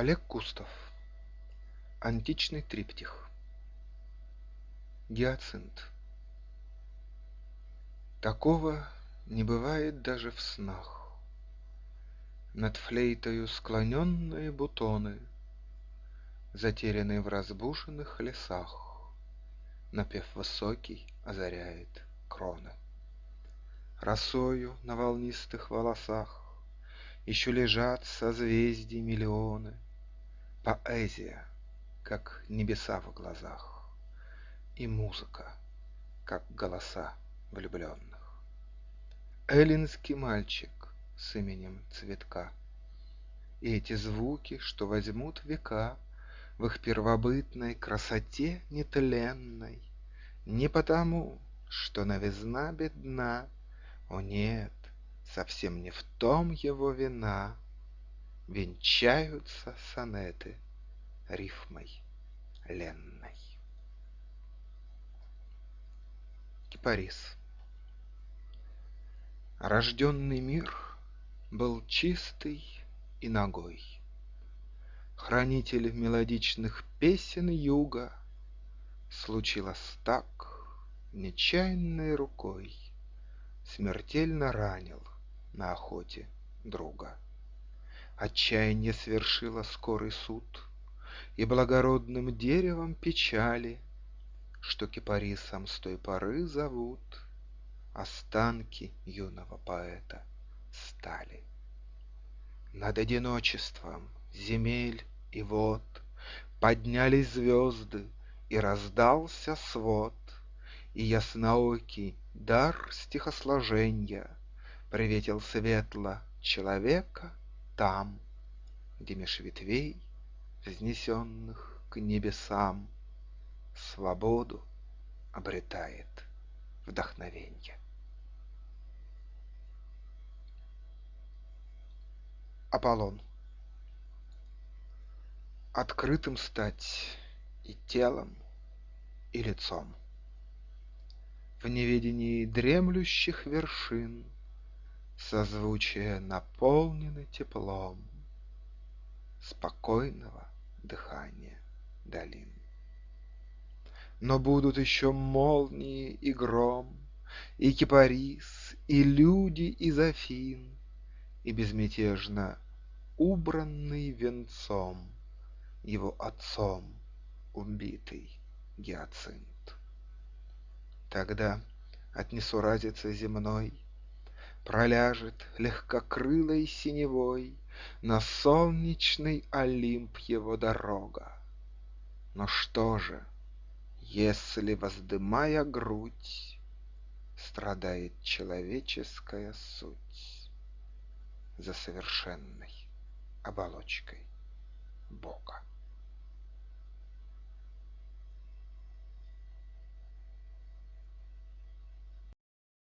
Олег Кустов. Античный триптих. Гиацинт. Такого не бывает даже в снах. Над флейтою склоненные бутоны, Затерянные в разбушенных лесах, Напев высокий озаряет кроны. Росою на волнистых волосах еще лежат созвездий миллионы. Поэзия, как небеса в глазах, И музыка, как голоса влюбленных. Эллинский мальчик с именем Цветка. И эти звуки, что возьмут века В их первобытной красоте нетленной, Не потому, что новизна бедна, О нет, Совсем не в том его вина, Венчаются сонеты рифмой ленной. Кипарис Рожденный мир был чистый и ногой. Хранитель мелодичных песен юга Случилось так, нечаянной рукой Смертельно ранил на охоте друга. Отчаяние свершило скорый суд, И благородным деревом печали, Что кипарисом с той поры зовут, Останки юного поэта стали. Над одиночеством земель и вод Поднялись звезды, и раздался свод, И ясноокий дар стихосложенья Приветил светло человека там, Где меж ветвей, взнесенных к небесам, Свободу обретает вдохновенье. Аполлон Открытым стать и телом, и лицом. В неведении дремлющих вершин Созвучия наполнены теплом Спокойного дыхания долин. Но будут еще молнии и гром, И кипарис, и люди из Афин, И безмятежно убранный венцом Его отцом убитый гиацинт. Тогда от несуразицы земной Проляжет легкокрылой синевой На солнечный Олимп его дорога. Но что же, если, воздымая грудь, Страдает человеческая суть За совершенной оболочкой Бога?